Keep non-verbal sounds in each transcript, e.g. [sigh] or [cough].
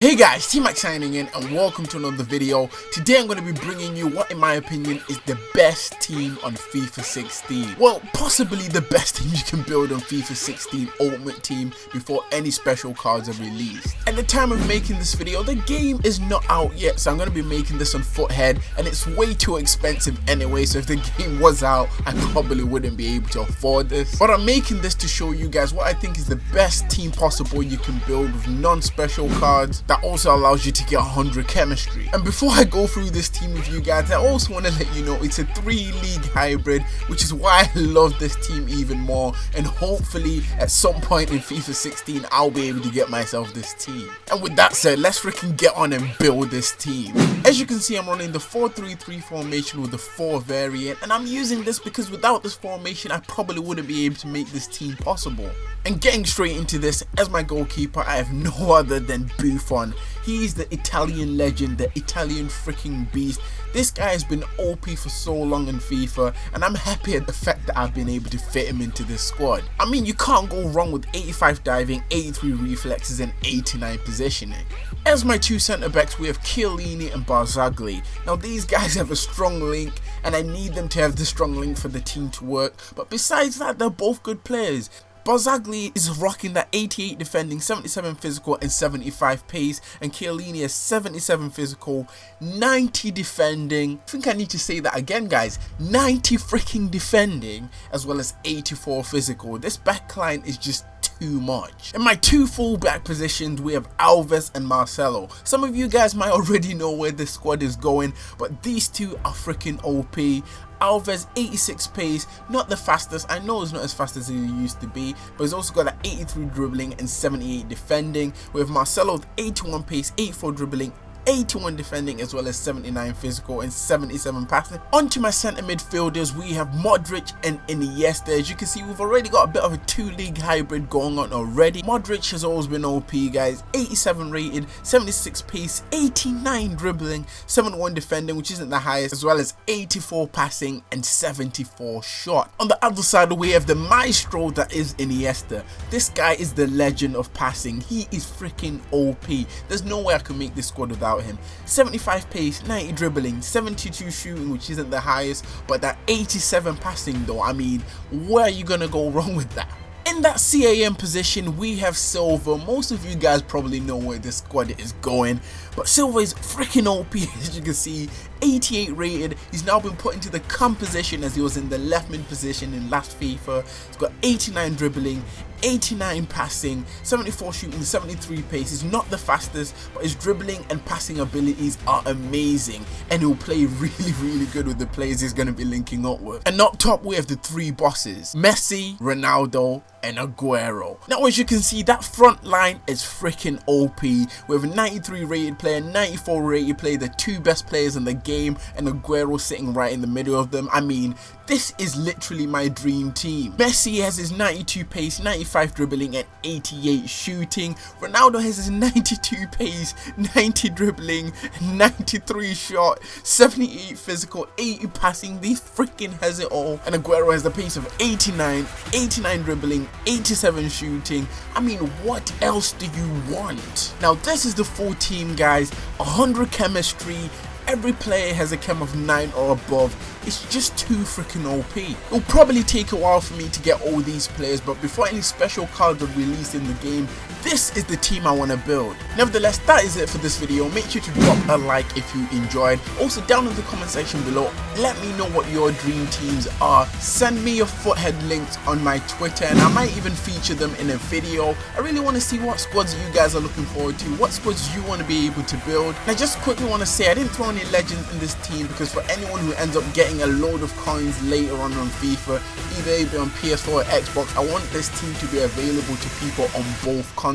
Hey guys, T-Max signing in and welcome to another video. Today I'm going to be bringing you what in my opinion is the best team on FIFA 16. Well, possibly the best [laughs] team you can build on FIFA 16 Ultimate Team before any special cards are released. At the time of making this video, the game is not out yet, so I'm going to be making this on Futhead and it's way too expensive anyway, so if the [laughs] game was out, I probably wouldn't be able to afford this. But I'm making this to show you guys what I think is the best team possible you can build with non-special cards that also allows you to get 100 chemistry. And before I go through this team with you guys, I also want to let you know it's a three league hybrid, which is why I love this team even more. And hopefully at some point in FIFA 16, I'll be able to get myself this team. And with that said, let's freaking get on and build this team. As you can see, I'm running the 4-3-3 formation with the 4 variant, and I'm using this because without this formation, I probably wouldn't be able to make this team possible. And getting straight into this, as my goalkeeper, I have no other than Buffon. He's the Italian legend, the Italian freaking beast. This guy has been OP for so long in FIFA, and I'm happy at the fact that I've been able to fit him into this squad. I mean, you can't go wrong with 85 diving, 83 reflexes, and 89 positioning. As my two centre backs, we have Chiellini and Barzagli. Now, these guys [laughs] have a strong link, and I need them to have the strong link for the team to work, but besides that, they're both good players. Barzagli is rocking that 88 defending, 77 physical and 75 pace and Chiellini is 77 physical, 90 defending. I think I need to say that again guys, 90 freaking defending as well as 84 physical. This backline is just too much. In my two fullback positions, we have Alves and Marcelo. Some of you guys might already know where this squad is going, but these two are freaking OP. Alves 86 pace, not the fastest, I know it's not as fast as he used to be, but he's also got that 83 dribbling and 78 defending, with Marcelo with 81 pace, 84 dribbling 81 defending as well as 79 physical and 77 passing. Onto my centre midfielders, we have Modric and Iniesta. As you can see, we've already got a bit of a two-league hybrid going on already. Modric has always been OP, guys. 87 rated, 76 pace, 89 dribbling, 71 defending, which isn't the highest, as well as 84 passing and 74 shot. On the other side, we have the maestro that is Iniesta. This guy is the legend of passing. He is freaking OP. There's no way I can make this squad without about him. 75 pace, 90 dribbling, 72 shooting, which isn't the highest, but that 87 passing though, I mean, where are you to go [laughs] wrong with that? In that CAM position, we have Silva. Most of you guys probably know where this squad is going, but Silva is freaking OP [laughs] as you can see. 88 rated. He's now been put into the CAM position as he was in the left mid position in last FIFA. He's got 89 dribbling, 89 passing, 74 shooting, 73 pace. He's not the fastest, but his dribbling and passing abilities are amazing. And he'll play [laughs] really, really good with the players he's going to be linking up with. And up top, we have the three bosses. Messi, Ronaldo, and Aguero. Now as you can see that front line is freaking OP We have a 93 rated player, 94 rated player, the two best players in the game and Aguero sitting right in the middle of them. I mean this is literally my dream team. Messi has his 92 pace, 95 dribbling and 88 shooting. Ronaldo has his [laughs] 92 pace, 90 dribbling, 93 shot, 78 physical, 80 passing. He freaking has it all. And Aguero has the pace of 89, 89 dribbling, 87 shooting. I mean, what else do you want? Now, this is the full team, guys. 100 chemistry, every player has a chem of 9 or above it's just too freaking OP. It'll probably take a while for me to get all these players but before any special cards are released in the game this is the team I want to build. Nevertheless, that is it for this video. Make sure to drop a like if you enjoyed. Also, down in the comment section below, let me know what your dream teams are. Send me your Futhead links on my Twitter and I might even feature them in a video. I really want to see what squads you guys are looking forward to, what squads you want to be able to build. And I just quickly want to say I didn't throw any legends in this team because for anyone who ends up getting a load of coins later on on FIFA, either be on PS4 or Xbox, I want this team to be available to people on both consoles.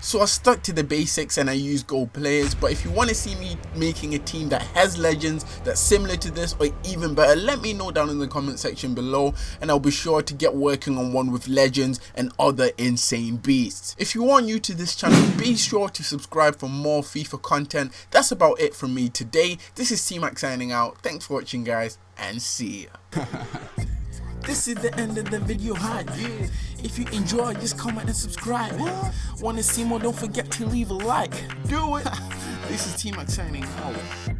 So I stuck to the basics and I used gold players, but if you want to see me making a team that has legends that's similar to this or even better, let me know down in the comment section below and I'll be sure to get working on one with legends and other insane beasts. If you are new to this channel, be sure to subscribe for more FIFA content. That's about it from me today. This is T-Max signing out. Thanks for watching guys and see ya. [laughs] This is the end of the video, hot yeah. If you enjoy, just comment and subscribe. Want to see more? Don't forget to leave a like. Do it. [laughs] This is T Max signing out.